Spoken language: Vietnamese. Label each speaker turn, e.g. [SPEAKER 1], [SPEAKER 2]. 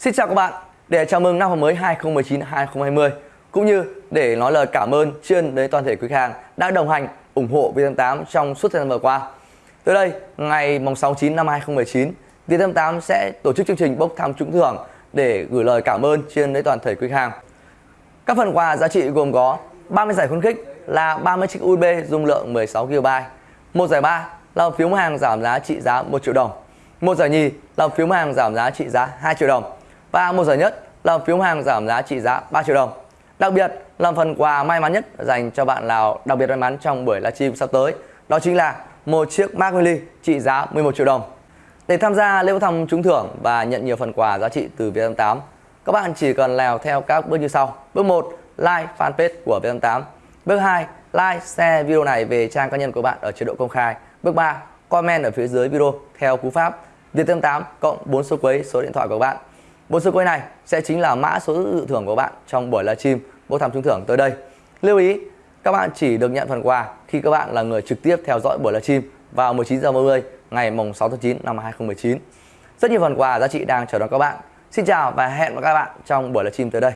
[SPEAKER 1] Xin chào các bạn, để chào mừng năm học mới 2019-2020 cũng như để nói lời cảm ơn chuyên đến toàn thể quý khách hàng đã đồng hành ủng hộ Vt8 trong suốt thời gian vừa qua. Tới đây, ngày mùng 6 9 năm 2019, Vt8 sẽ tổ chức chương trình bốc thăm trúng thưởng để gửi lời cảm ơn chuyên đến toàn thể quý khách hàng. Các phần quà giá trị gồm có 30 giải khuyến khích là 30 chiếc USB dung lượng 16 GB, một giải ba là phiếu mua hàng giảm giá trị giá 1 triệu đồng, một giải nhì là phiếu mua hàng giảm giá trị giá 2 triệu đồng và một giải nhất là phiếu hàng giảm giá trị giá 3 triệu đồng. Đặc biệt là phần quà may mắn nhất dành cho bạn nào đặc biệt may mắn trong buổi livestream sắp tới, đó chính là một chiếc Mac Mini trị giá 11 triệu đồng. Để tham gia lễ thăm trúng thưởng và nhận nhiều phần quà giá trị từ Vietnam8, các bạn chỉ cần làm theo các bước như sau. Bước 1, like fanpage của Vietnam8. Bước 2, like, share video này về trang cá nhân của bạn ở chế độ công khai. Bước 3, comment ở phía dưới video theo cú pháp Vietnam8 cộng 4 số quấy số điện thoại của bạn. Bộ số quay này sẽ chính là mã số dự thưởng của bạn trong buổi livestream bốc thăm trúng thưởng tới đây. Lưu ý, các bạn chỉ được nhận phần quà khi các bạn là người trực tiếp theo dõi buổi livestream vào 19 giờ 30 ngày mùng 6 tháng 9 năm 2019. Rất nhiều phần quà giá trị đang chờ đón các bạn. Xin chào và hẹn gặp các bạn trong buổi livestream tới đây.